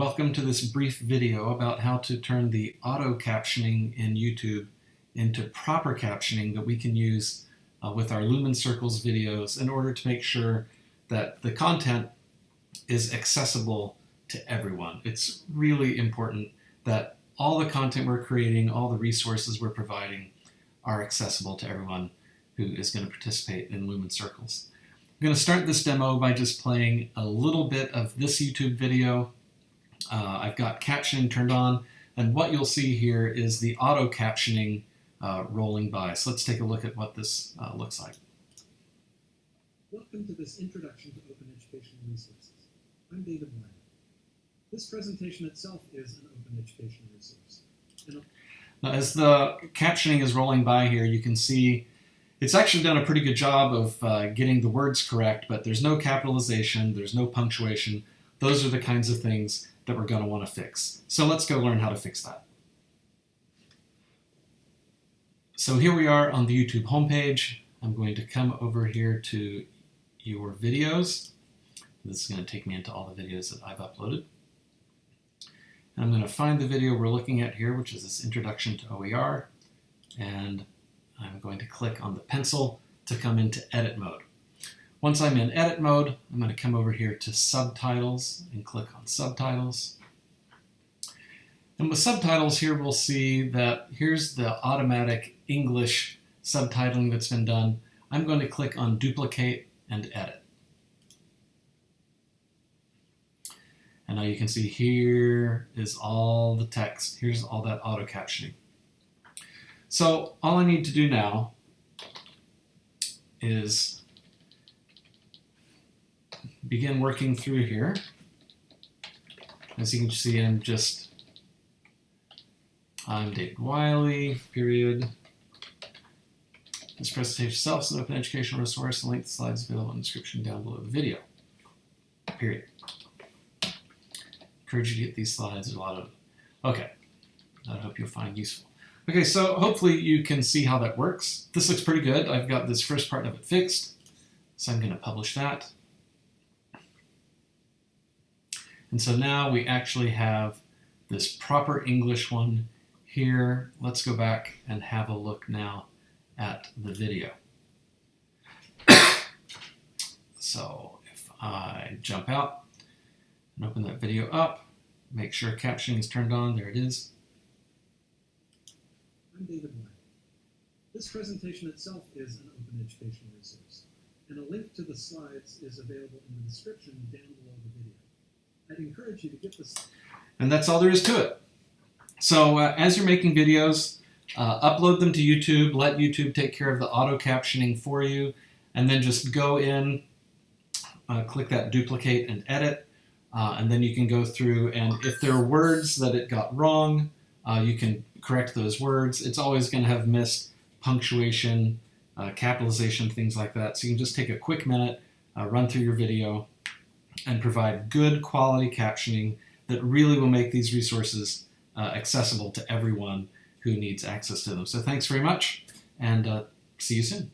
welcome to this brief video about how to turn the auto captioning in YouTube into proper captioning that we can use uh, with our Lumen Circles videos in order to make sure that the content is accessible to everyone. It's really important that all the content we're creating, all the resources we're providing are accessible to everyone who is going to participate in Lumen Circles. I'm going to start this demo by just playing a little bit of this YouTube video. Uh, I've got captioning turned on, and what you'll see here is the auto captioning uh, rolling by. So let's take a look at what this uh, looks like. Welcome to this introduction to open educational resources. I'm David Wiley. This presentation itself is an open educational resource. Now, as the captioning is rolling by here, you can see it's actually done a pretty good job of uh, getting the words correct, but there's no capitalization, there's no punctuation. Those are the kinds of things that we're going to want to fix. So let's go learn how to fix that. So here we are on the YouTube homepage. I'm going to come over here to your videos. This is going to take me into all the videos that I've uploaded. And I'm going to find the video we're looking at here, which is this introduction to OER. And I'm going to click on the pencil to come into edit mode. Once I'm in edit mode, I'm going to come over here to subtitles and click on subtitles. And with subtitles here, we'll see that here's the automatic English subtitling that's been done. I'm going to click on duplicate and edit. And now you can see here is all the text. Here's all that auto captioning. So all I need to do now is begin working through here. As you can see, I'm just, I'm David Wiley, period. This presentation itself is an open educational resource. The link to the slides available in the description down below the video, period. Encourage you to get these slides. There's a lot of, okay, I hope you'll find useful. Okay, so hopefully you can see how that works. This looks pretty good. I've got this first part of it fixed, so I'm going to publish that. And so now we actually have this proper English one here. Let's go back and have a look now at the video. so if I jump out and open that video up, make sure captioning is turned on, there it is. I'm David Wiley. This presentation itself is an open educational resource, and a link to the slides is available in the description down below the video. I'd encourage you to get this. And that's all there is to it. So uh, as you're making videos, uh, upload them to YouTube, let YouTube take care of the auto captioning for you, and then just go in, uh, click that duplicate and edit, uh, and then you can go through and if there are words that it got wrong, uh, you can correct those words. It's always going to have missed punctuation, uh, capitalization, things like that. So you can just take a quick minute, run through your video, and provide good quality captioning that really will make these resources uh, accessible to everyone who needs access to them. So thanks very much, and uh, see you soon.